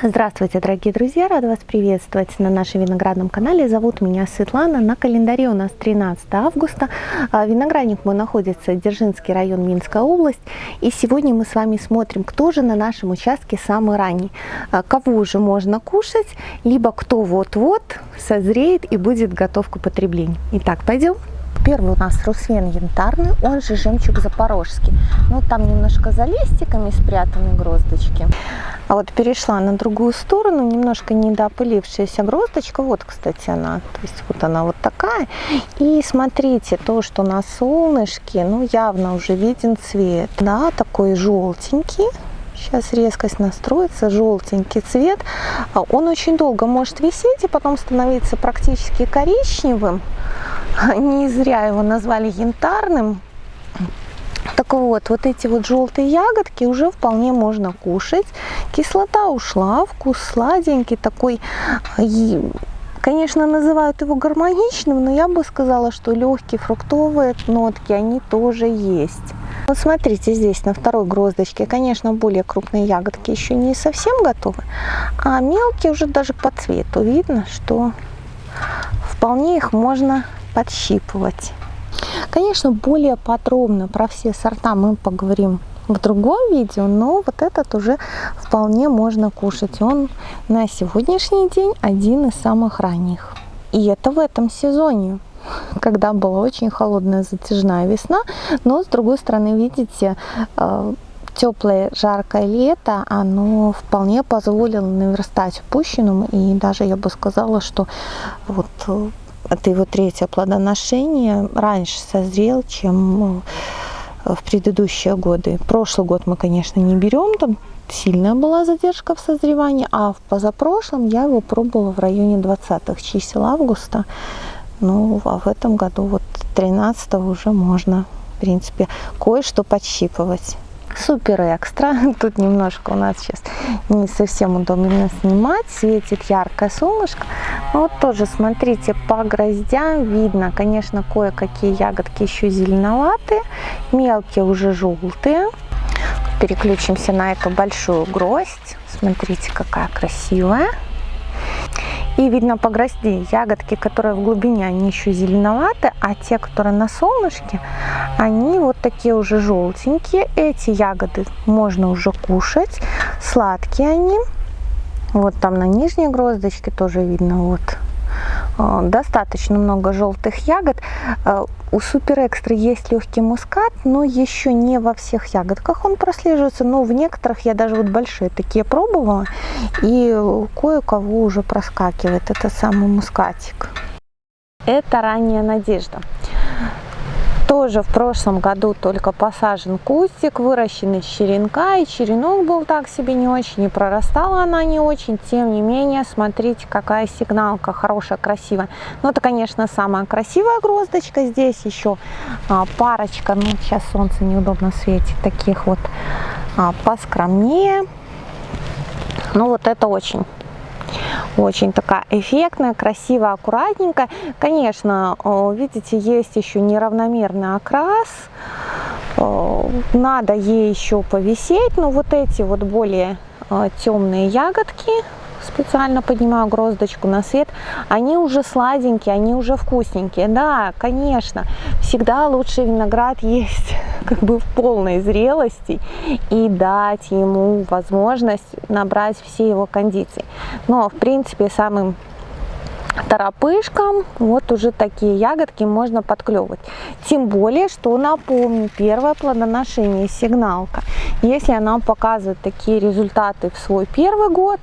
Здравствуйте, дорогие друзья! Рада вас приветствовать на нашем виноградном канале. Зовут меня Светлана. На календаре у нас 13 августа. А, виноградник мой находится Дзержинский район, Минская область. И сегодня мы с вами смотрим, кто же на нашем участке самый ранний. А, кого уже можно кушать, либо кто вот-вот созреет и будет готов к употреблению. Итак, пойдем. Первый у нас русвен янтарный, он же жемчуг запорожский. Ну, там немножко за листиками спрятаны гроздочки. А вот перешла на другую сторону, немножко недоопылившаяся гроздочка. Вот, кстати, она. То есть вот она вот такая. И смотрите, то, что на солнышке, ну, явно уже виден цвет. Да, такой желтенький. Сейчас резкость настроится, желтенький цвет. А он очень долго может висеть и потом становиться практически коричневым. Не зря его назвали янтарным. Так вот, вот эти вот желтые ягодки уже вполне можно кушать. Кислота ушла, вкус сладенький, такой, конечно, называют его гармоничным, но я бы сказала, что легкие фруктовые нотки, они тоже есть. Вот смотрите, здесь на второй гроздочке, конечно, более крупные ягодки еще не совсем готовы, а мелкие уже даже по цвету видно, что вполне их можно подщипывать. Конечно, более подробно про все сорта мы поговорим в другом видео, но вот этот уже вполне можно кушать. Он на сегодняшний день один из самых ранних. И это в этом сезоне когда была очень холодная затяжная весна, но с другой стороны, видите, э, теплое жаркое лето, оно вполне позволило наверстать упущенному, и даже я бы сказала, что вот э, это его третье плодоношение раньше созрел, чем э, в предыдущие годы. Прошлый год мы, конечно, не берем, там сильная была задержка в созревании, а в позапрошлом я его пробовала в районе 20 чисел августа. Ну, а в этом году вот 13 уже можно, в принципе, кое-что подщипывать супер экстра. Тут немножко у нас сейчас не совсем удобно снимать. Светит яркое солнышко. Но вот тоже, смотрите, по гроздям видно, конечно, кое-какие ягодки еще зеленоватые. Мелкие уже желтые. Переключимся на эту большую гроздь. Смотрите, какая красивая. И видно по грозди ягодки, которые в глубине, они еще зеленоваты, а те, которые на солнышке, они вот такие уже желтенькие. Эти ягоды можно уже кушать, сладкие они. Вот там на нижней гроздочке тоже видно вот Э, достаточно много желтых ягод. Э, у Супер Экстра есть легкий мускат, но еще не во всех ягодках он прослеживается, но в некоторых я даже вот большие такие пробовала, и кое-кого уже проскакивает это самый мускатик. Это ранняя надежда тоже в прошлом году только посажен кустик, выращен из черенка, и черенок был так себе не очень, и прорастала она не очень. Тем не менее, смотрите, какая сигналка хорошая, красивая. Ну, это, конечно, самая красивая гроздочка. Здесь еще а, парочка, ну, сейчас солнце неудобно светит, таких вот а, поскромнее. Ну, вот это очень очень такая эффектная, красивая, аккуратненькая. Конечно, видите, есть еще неравномерный окрас. Надо ей еще повисеть, но вот эти вот более э, темные ягодки, специально поднимаю гроздочку на свет, они уже сладенькие, они уже вкусненькие. Да, конечно, всегда лучше виноград есть как бы в полной зрелости и дать ему возможность набрать все его кондиции. Но, в принципе, самым торопышкам вот уже такие ягодки можно подклевывать. Тем более, что напомню, первое плодоношение сигналка. Если она показывает такие результаты в свой первый год,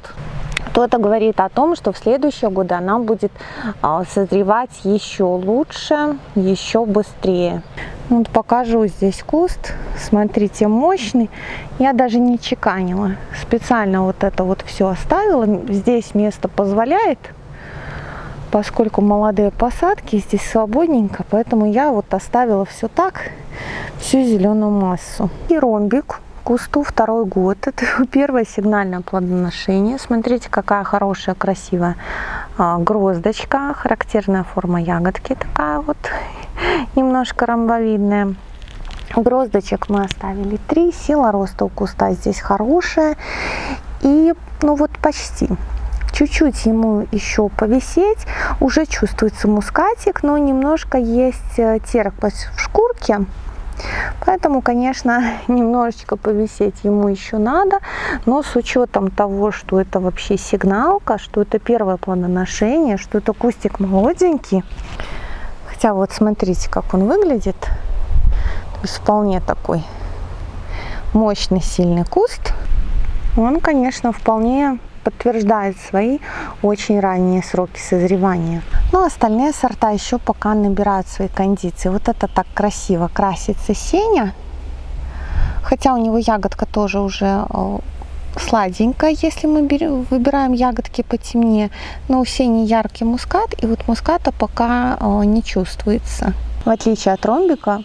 то это говорит о том, что в следующие годы она будет а, созревать еще лучше, еще быстрее. Вот покажу здесь куст. Смотрите, мощный. Я даже не чеканила. Специально вот это вот все оставила. Здесь место позволяет, поскольку молодые посадки, здесь свободненько. Поэтому я вот оставила все так, всю зеленую массу. И ромбик кусту второй год. Это первое сигнальное плодоношение. Смотрите, какая хорошая, красивая а, гроздочка. Характерная форма ягодки такая вот, немножко ромбовидная. Гроздочек мы оставили три. Сила роста у куста здесь хорошая. И ну вот почти. Чуть-чуть ему еще повисеть. Уже чувствуется мускатик, но немножко есть э, терпость в шкурке. Поэтому, конечно, немножечко повисеть ему еще надо, но с учетом того, что это вообще сигналка, что это первое плодоношение, что это кустик молоденький, хотя вот смотрите, как он выглядит, то есть вполне такой мощный, сильный куст, он, конечно, вполне подтверждает свои очень ранние сроки созревания. Но остальные сорта еще пока набирают свои кондиции. Вот это так красиво красится сеня. Хотя у него ягодка тоже уже э, сладенькая, если мы берем, выбираем ягодки потемнее. Но у сени яркий мускат, и вот муската пока э, не чувствуется. В отличие от ромбика,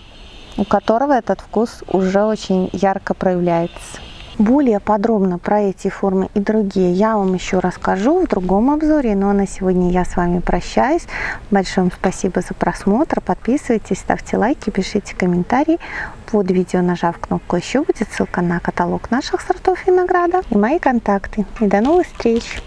у которого этот вкус уже очень ярко проявляется. Более подробно про эти формы и другие я вам еще расскажу в другом обзоре. Но на сегодня я с вами прощаюсь. Большое вам спасибо за просмотр. Подписывайтесь, ставьте лайки, пишите комментарии. Под видео, нажав кнопку «Еще» будет ссылка на каталог наших сортов винограда и мои контакты. И до новых встреч!